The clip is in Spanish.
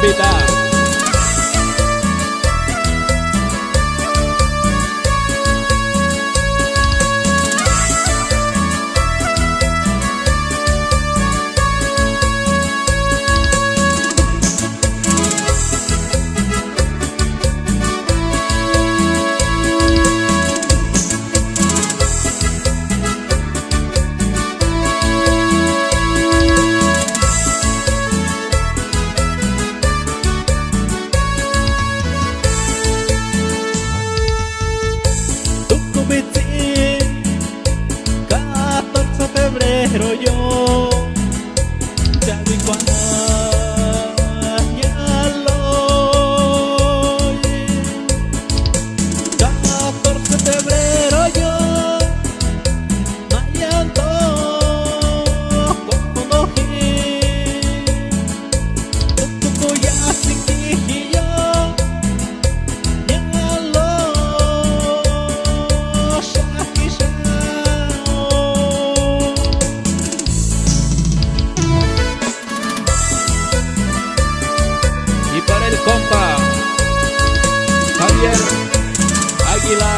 convidar. subiste 14 de febrero yo Aguilar